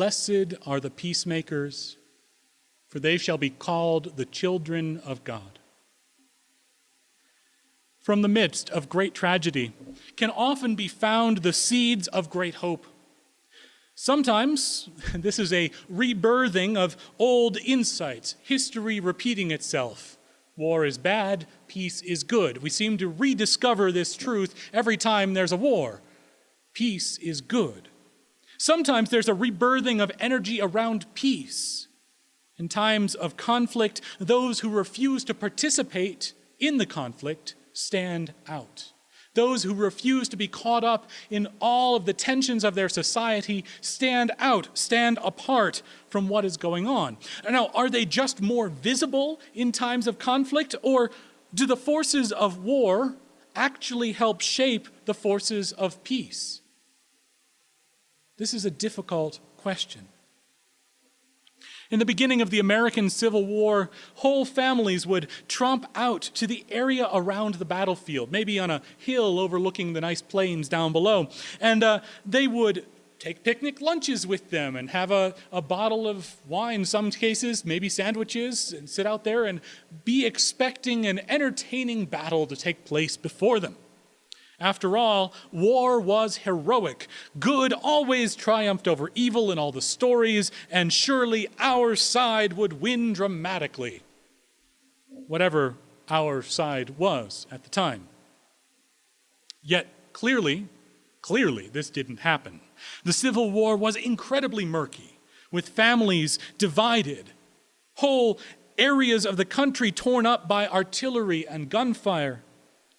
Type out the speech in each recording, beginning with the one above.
Blessed are the peacemakers, for they shall be called the children of God. From the midst of great tragedy can often be found the seeds of great hope. Sometimes this is a rebirthing of old insights, history repeating itself. War is bad, peace is good. We seem to rediscover this truth every time there's a war. Peace is good. Sometimes there's a rebirthing of energy around peace. In times of conflict, those who refuse to participate in the conflict stand out. Those who refuse to be caught up in all of the tensions of their society stand out, stand apart from what is going on. Now, are they just more visible in times of conflict, or do the forces of war actually help shape the forces of peace? This is a difficult question. In the beginning of the American Civil War, whole families would tromp out to the area around the battlefield, maybe on a hill overlooking the nice plains down below, and uh, they would take picnic lunches with them and have a, a bottle of wine, some cases, maybe sandwiches, and sit out there and be expecting an entertaining battle to take place before them. After all, war was heroic. Good always triumphed over evil in all the stories, and surely our side would win dramatically. Whatever our side was at the time. Yet, clearly, clearly, this didn't happen. The Civil War was incredibly murky, with families divided, whole areas of the country torn up by artillery and gunfire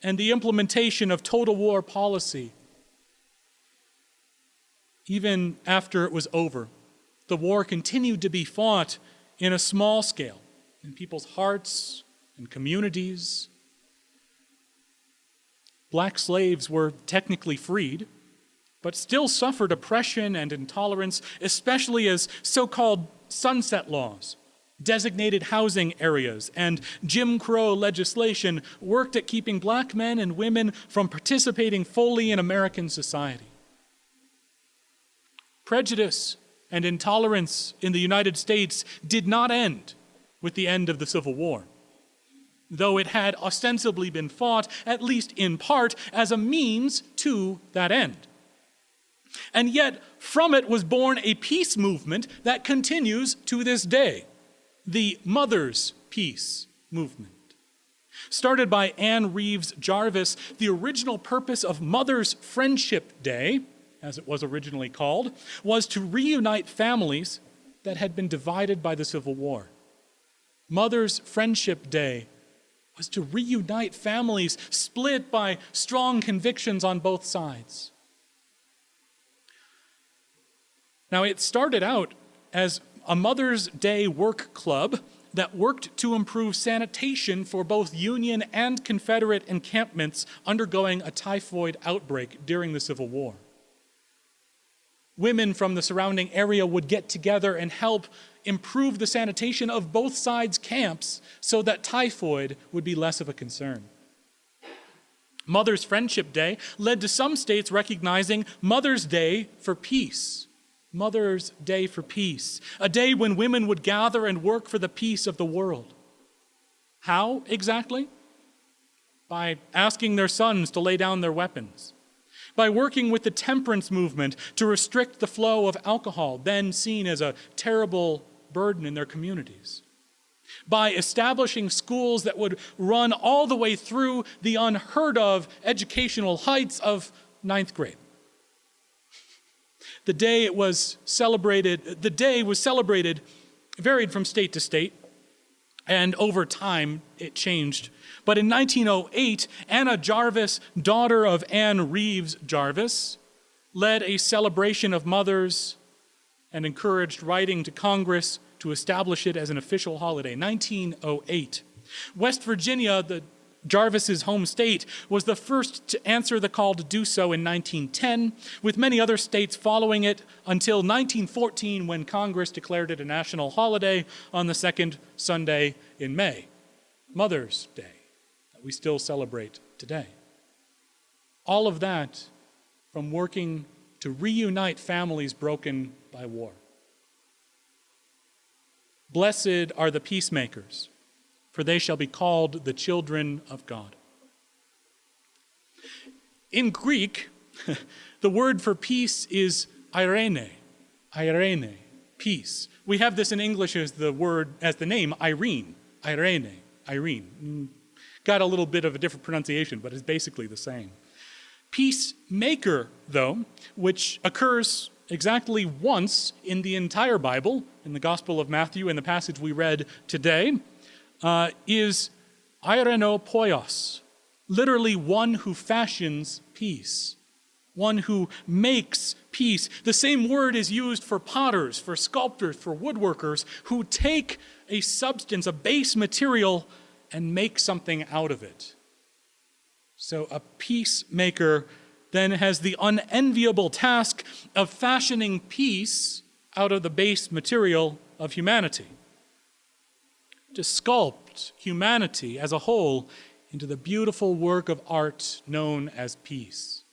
and the implementation of total war policy. Even after it was over, the war continued to be fought in a small scale, in people's hearts and communities. Black slaves were technically freed, but still suffered oppression and intolerance, especially as so called sunset laws designated housing areas, and Jim Crow legislation worked at keeping black men and women from participating fully in American society. Prejudice and intolerance in the United States did not end with the end of the Civil War, though it had ostensibly been fought, at least in part, as a means to that end. And yet, from it was born a peace movement that continues to this day the Mother's Peace movement. Started by Anne Reeves Jarvis, the original purpose of Mother's Friendship Day, as it was originally called, was to reunite families that had been divided by the Civil War. Mother's Friendship Day was to reunite families split by strong convictions on both sides. Now, it started out as a Mother's Day work club that worked to improve sanitation for both Union and Confederate encampments undergoing a typhoid outbreak during the Civil War. Women from the surrounding area would get together and help improve the sanitation of both sides' camps so that typhoid would be less of a concern. Mother's Friendship Day led to some states recognizing Mother's Day for peace. Mother's Day for Peace, a day when women would gather and work for the peace of the world. How exactly? By asking their sons to lay down their weapons, by working with the temperance movement to restrict the flow of alcohol, then seen as a terrible burden in their communities, by establishing schools that would run all the way through the unheard of educational heights of ninth grade. The day it was celebrated, the day was celebrated, varied from state to state, and over time it changed. But in 1908, Anna Jarvis, daughter of Anne Reeves Jarvis, led a celebration of mothers and encouraged writing to Congress to establish it as an official holiday. 1908. West Virginia, the Jarvis's home state was the first to answer the call to do so in 1910, with many other states following it until 1914 when Congress declared it a national holiday on the second Sunday in May, Mother's Day, that we still celebrate today. All of that from working to reunite families broken by war. Blessed are the peacemakers, for they shall be called the children of God. In Greek, the word for peace is irene, irene, peace. We have this in English as the word, as the name Irene, Irene, Irene. Mm, got a little bit of a different pronunciation, but it's basically the same. Peacemaker, though, which occurs exactly once in the entire Bible, in the Gospel of Matthew, in the passage we read today, uh, is poios, literally one who fashions peace, one who makes peace. The same word is used for potters, for sculptors, for woodworkers who take a substance, a base material, and make something out of it. So a peacemaker then has the unenviable task of fashioning peace out of the base material of humanity. To sculpt humanity as a whole into the beautiful work of art known as peace.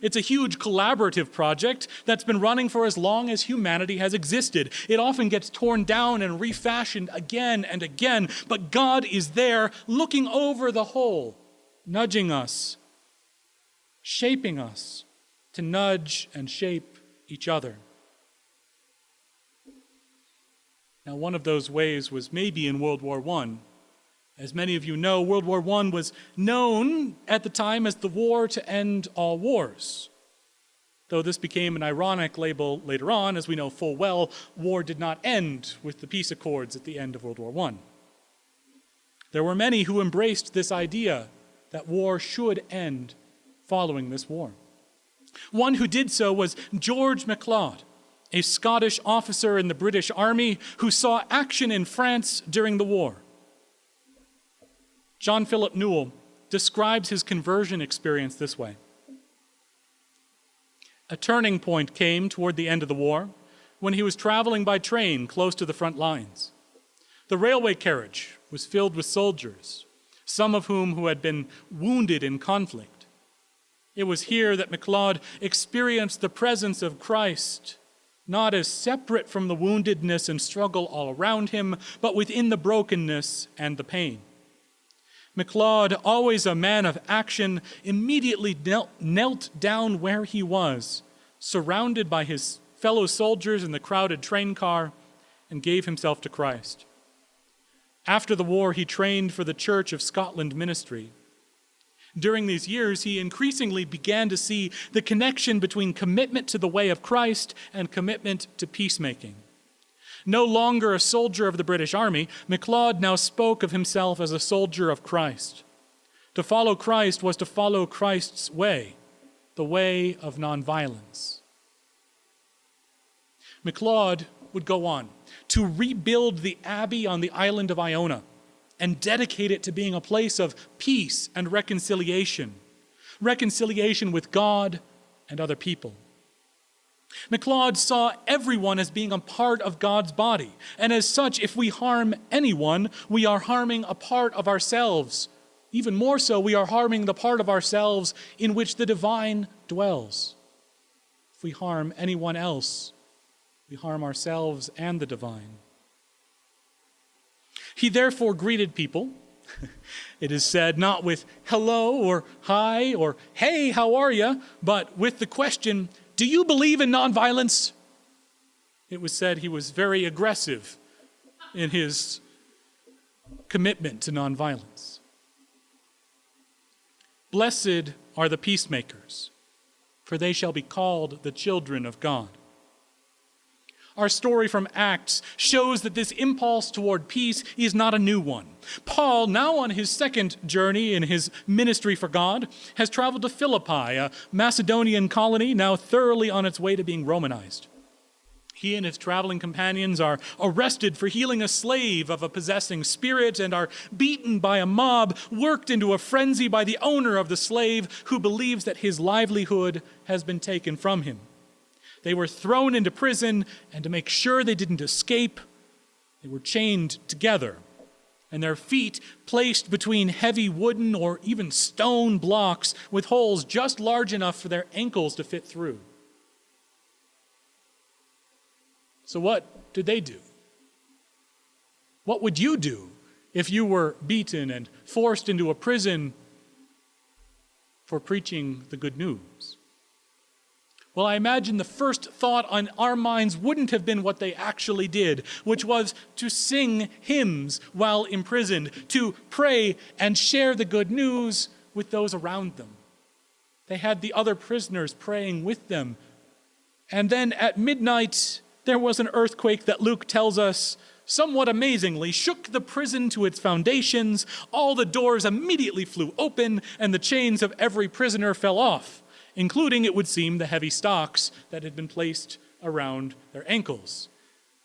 It's a huge collaborative project that's been running for as long as humanity has existed. It often gets torn down and refashioned again and again, but God is there looking over the whole, nudging us, shaping us to nudge and shape each other. Now, one of those ways was maybe in World War I as many of you know, World War I was known at the time as the war to end all wars. Though this became an ironic label later on, as we know full well, war did not end with the peace accords at the end of World War I. There were many who embraced this idea that war should end following this war. One who did so was George MacLeod, a Scottish officer in the British Army who saw action in France during the war. John Philip Newell describes his conversion experience this way A turning point came toward the end of the war when he was traveling by train close to the front lines. The railway carriage was filled with soldiers, some of whom who had been wounded in conflict. It was here that MacLeod experienced the presence of Christ, not as separate from the woundedness and struggle all around him, but within the brokenness and the pain. MacLeod, always a man of action, immediately knelt, knelt down where he was, surrounded by his fellow soldiers in the crowded train car, and gave himself to Christ. After the war, he trained for the Church of Scotland ministry. During these years, he increasingly began to see the connection between commitment to the way of Christ and commitment to peacemaking. No longer a soldier of the British Army, MacLeod now spoke of himself as a soldier of Christ. To follow Christ was to follow Christ's way, the way of nonviolence. MacLeod would go on to rebuild the abbey on the island of Iona and dedicate it to being a place of peace and reconciliation, reconciliation with God and other people. MacLeod saw everyone as being a part of God's body, and as such, if we harm anyone, we are harming a part of ourselves. Even more so, we are harming the part of ourselves in which the divine dwells. If we harm anyone else, we harm ourselves and the divine. He therefore greeted people, it is said, not with hello or hi or hey, how are you, but with the question, do you believe in nonviolence? It was said he was very aggressive in his commitment to nonviolence. Blessed are the peacemakers, for they shall be called the children of God. Our story from Acts shows that this impulse toward peace is not a new one. Paul, now on his second journey in his ministry for God, has traveled to Philippi, a Macedonian colony now thoroughly on its way to being Romanized. He and his traveling companions are arrested for healing a slave of a possessing spirit and are beaten by a mob, worked into a frenzy by the owner of the slave who believes that his livelihood has been taken from him. They were thrown into prison, and to make sure they didn't escape, they were chained together, and their feet placed between heavy wooden or even stone blocks with holes just large enough for their ankles to fit through. So, what did they do? What would you do if you were beaten and forced into a prison for preaching the good news? Well, I imagine the first thought on our minds wouldn't have been what they actually did, which was to sing hymns while imprisoned, to pray and share the good news with those around them. They had the other prisoners praying with them. And then at midnight, there was an earthquake that Luke tells us somewhat amazingly, shook the prison to its foundations. All the doors immediately flew open, and the chains of every prisoner fell off including, it would seem, the heavy stocks that had been placed around their ankles.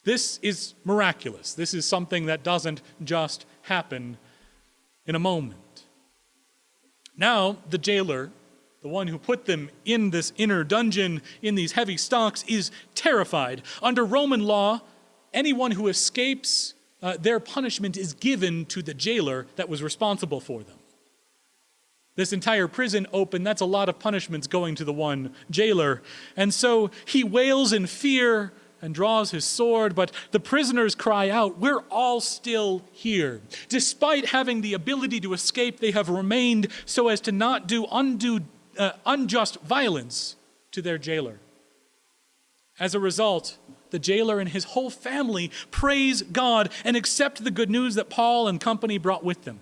This is miraculous. This is something that doesn't just happen in a moment. Now, the jailer, the one who put them in this inner dungeon in these heavy stocks, is terrified. Under Roman law, anyone who escapes uh, their punishment is given to the jailer that was responsible for them this entire prison open, that's a lot of punishments going to the one jailer. And so he wails in fear and draws his sword, but the prisoners cry out, We're all still here. Despite having the ability to escape, they have remained so as to not do undue, uh, unjust violence to their jailer. As a result, the jailer and his whole family praise God and accept the good news that Paul and company brought with them.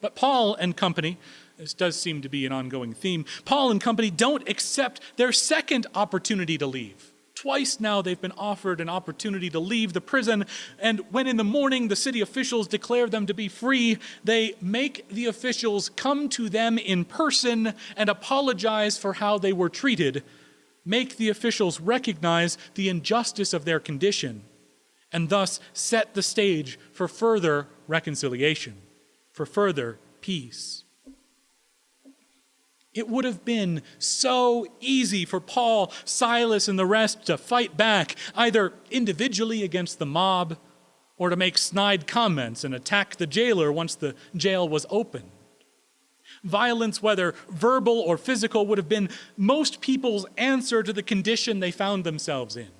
But Paul and company, this does seem to be an ongoing theme, Paul and company don't accept their second opportunity to leave. Twice now they've been offered an opportunity to leave the prison, and when in the morning the city officials declare them to be free, they make the officials come to them in person and apologize for how they were treated, make the officials recognize the injustice of their condition, and thus set the stage for further reconciliation for further peace. It would have been so easy for Paul, Silas, and the rest to fight back, either individually against the mob or to make snide comments and attack the jailer once the jail was open. Violence, whether verbal or physical, would have been most people's answer to the condition they found themselves in.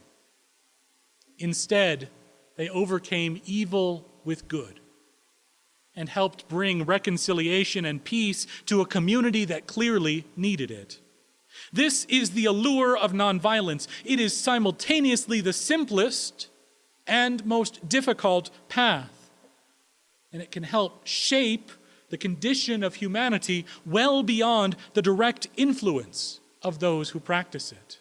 Instead, they overcame evil with good and helped bring reconciliation and peace to a community that clearly needed it. This is the allure of nonviolence. It is simultaneously the simplest and most difficult path. And it can help shape the condition of humanity well beyond the direct influence of those who practice it.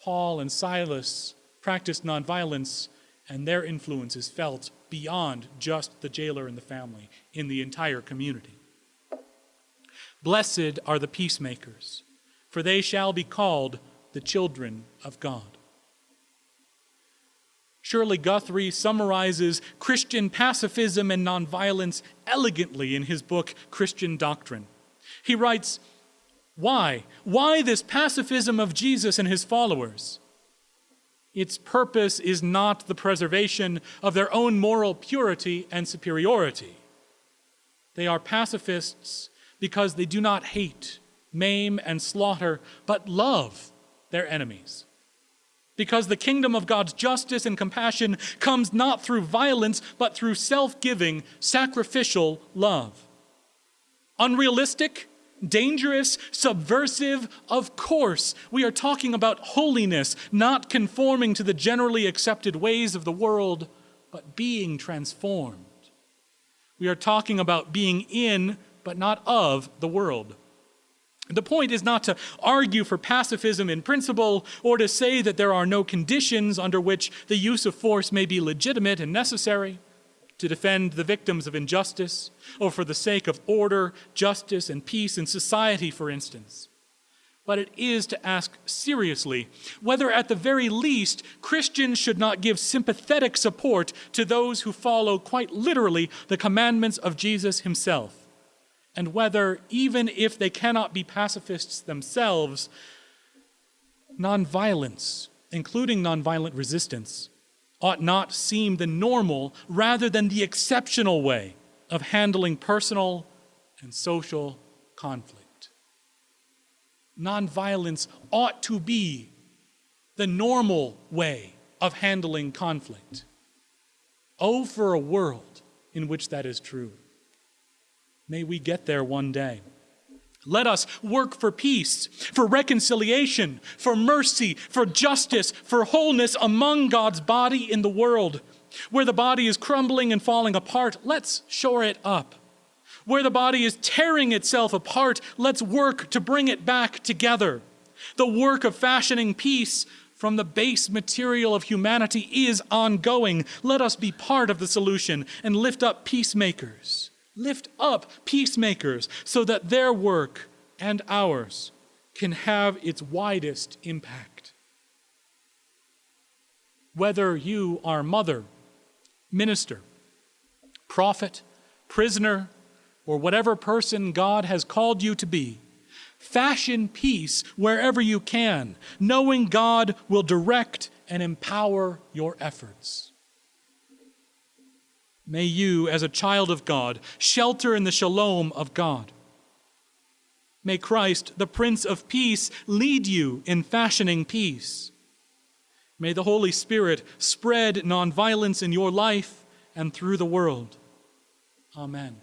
Paul and Silas practiced nonviolence, and their influence is felt beyond just the jailer and the family, in the entire community. Blessed are the peacemakers, for they shall be called the children of God. Shirley Guthrie summarizes Christian pacifism and nonviolence elegantly in his book, Christian Doctrine. He writes, Why? Why this pacifism of Jesus and his followers? Its purpose is not the preservation of their own moral purity and superiority. They are pacifists because they do not hate, maim, and slaughter, but love their enemies. Because the kingdom of God's justice and compassion comes not through violence, but through self giving, sacrificial love. Unrealistic? Dangerous, subversive? Of course. We are talking about holiness, not conforming to the generally accepted ways of the world, but being transformed. We are talking about being in, but not of, the world. The point is not to argue for pacifism in principle or to say that there are no conditions under which the use of force may be legitimate and necessary to defend the victims of injustice, or for the sake of order, justice, and peace in society, for instance. But it is to ask seriously whether, at the very least, Christians should not give sympathetic support to those who follow quite literally the commandments of Jesus himself, and whether, even if they cannot be pacifists themselves, nonviolence, including nonviolent resistance, ought not seem the normal rather than the exceptional way of handling personal and social conflict. Nonviolence ought to be the normal way of handling conflict. Oh, for a world in which that is true. May we get there one day. Let us work for peace, for reconciliation, for mercy, for justice, for wholeness among God's body in the world. Where the body is crumbling and falling apart, let's shore it up. Where the body is tearing itself apart, let's work to bring it back together. The work of fashioning peace from the base material of humanity is ongoing. Let us be part of the solution and lift up peacemakers. Lift up peacemakers so that their work and ours can have its widest impact. Whether you are mother, minister, prophet, prisoner, or whatever person God has called you to be, fashion peace wherever you can, knowing God will direct and empower your efforts. May you, as a child of God, shelter in the shalom of God. May Christ, the Prince of Peace, lead you in fashioning peace. May the Holy Spirit spread nonviolence in your life and through the world. Amen.